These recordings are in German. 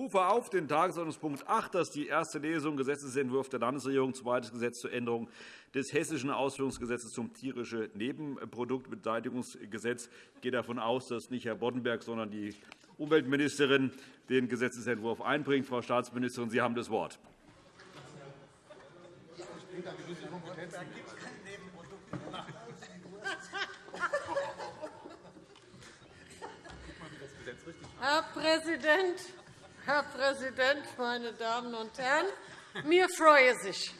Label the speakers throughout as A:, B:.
A: rufe auf den Tagesordnungspunkt 8, das ist die erste Lesung Gesetzentwurf der Landesregierung, zweites Gesetz zur Änderung des Hessischen Ausführungsgesetzes zum tierischen Nebenproduktbeseitigungsgesetz. Ich gehe davon aus, dass nicht Herr Boddenberg, sondern die Umweltministerin den Gesetzentwurf einbringt. Frau Staatsministerin, Sie haben das Wort.
B: Herr Präsident, Herr Präsident, meine Damen und Herren! Mir freue sich.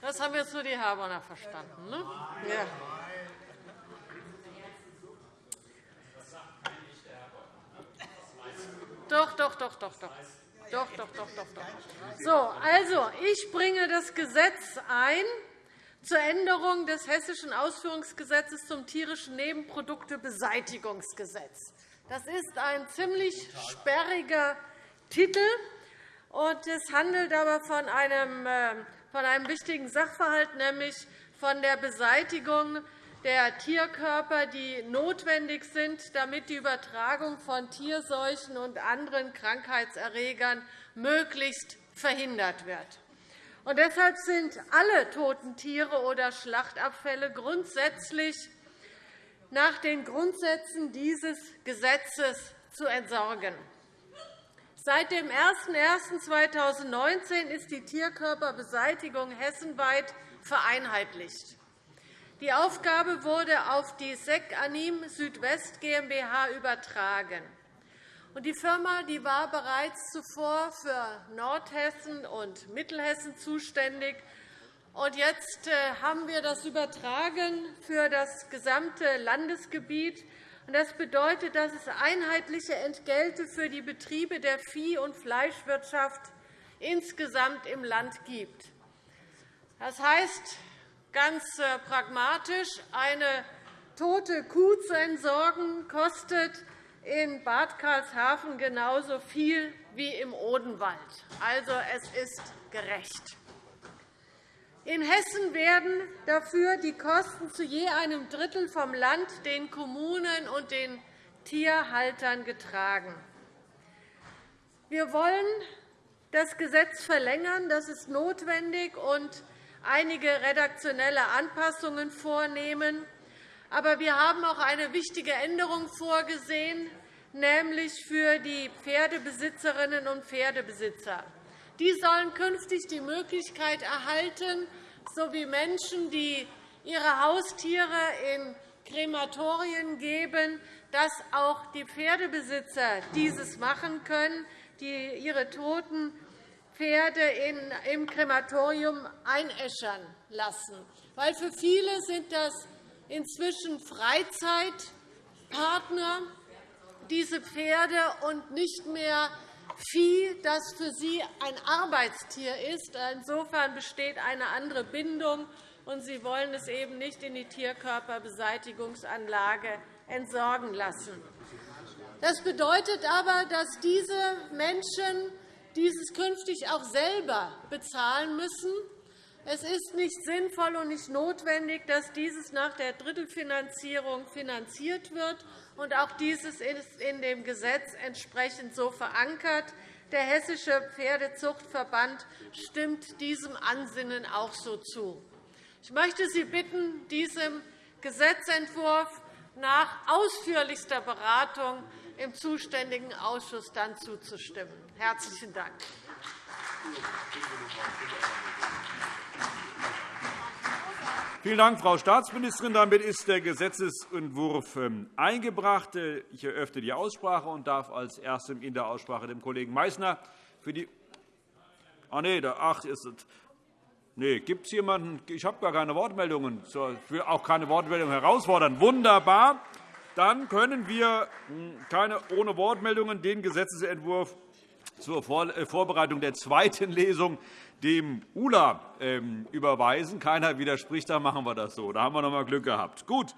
B: Das haben jetzt nur die Herborner verstanden. Ne? Ja. Doch, doch, doch, doch, doch. Doch, doch, doch, doch, doch. So, also, ich bringe das Gesetz ein zur Änderung des Hessischen Ausführungsgesetzes zum tierischen Nebenproduktebeseitigungsgesetz. Das ist ein ziemlich sperriger Titel, und es handelt aber von einem, äh, von einem wichtigen Sachverhalt, nämlich von der Beseitigung der Tierkörper, die notwendig sind, damit die Übertragung von Tierseuchen und anderen Krankheitserregern möglichst verhindert wird. Und deshalb sind alle toten Tiere oder Schlachtabfälle grundsätzlich nach den Grundsätzen dieses Gesetzes zu entsorgen. Seit dem 01.01.2019 ist die Tierkörperbeseitigung hessenweit vereinheitlicht. Die Aufgabe wurde auf die SEC Anim Südwest GmbH übertragen. Die Firma war bereits zuvor für Nordhessen und Mittelhessen zuständig. Jetzt äh, haben wir das übertragen für das gesamte Landesgebiet. Das bedeutet, dass es einheitliche Entgelte für die Betriebe der Vieh- und Fleischwirtschaft insgesamt im Land gibt. Das heißt, Ganz äh, pragmatisch, eine tote Kuh zu entsorgen, kostet in Bad Karlshafen genauso viel wie im Odenwald. Also, es ist gerecht. In Hessen werden dafür die Kosten zu je einem Drittel vom Land, den Kommunen und den Tierhaltern getragen. Wir wollen das Gesetz verlängern. Das ist notwendig. und einige redaktionelle Anpassungen vornehmen. Aber wir haben auch eine wichtige Änderung vorgesehen, nämlich für die Pferdebesitzerinnen und Pferdebesitzer. Die sollen künftig die Möglichkeit erhalten, so wie Menschen, die ihre Haustiere in Krematorien geben, dass auch die Pferdebesitzer dieses machen können, die ihre Toten Pferde im Krematorium einäschern lassen. Weil für viele sind das inzwischen Freizeitpartner, diese Pferde, und nicht mehr Vieh, das für sie ein Arbeitstier ist. Insofern besteht eine andere Bindung, und sie wollen es eben nicht in die Tierkörperbeseitigungsanlage entsorgen lassen. Das bedeutet aber, dass diese Menschen dieses künftig auch selber bezahlen müssen. Es ist nicht sinnvoll und nicht notwendig, dass dieses nach der Drittelfinanzierung finanziert wird. Und auch dieses ist in dem Gesetz entsprechend so verankert. Der Hessische Pferdezuchtverband stimmt diesem Ansinnen auch so zu. Ich möchte Sie bitten, diesem Gesetzentwurf nach ausführlichster Beratung im zuständigen Ausschuss dann zuzustimmen. Herzlichen Dank.
A: Vielen Dank, Frau Staatsministerin. Damit ist der Gesetzentwurf ähm, eingebracht. Ich eröffne die Aussprache und darf als Erstem in der Aussprache dem Kollegen Meysner für die Ah, nee, ach, ist es. Nee, gibt es jemanden? Ich habe gar keine Wortmeldungen. Ich will auch keine Wortmeldungen herausfordern. Wunderbar. Dann können wir hm, keine, ohne Wortmeldungen den Gesetzentwurf zur äh, Vorbereitung der zweiten Lesung dem ULA ähm, überweisen. Keiner widerspricht, dann machen wir das so. Da haben wir noch einmal Glück gehabt. Gut.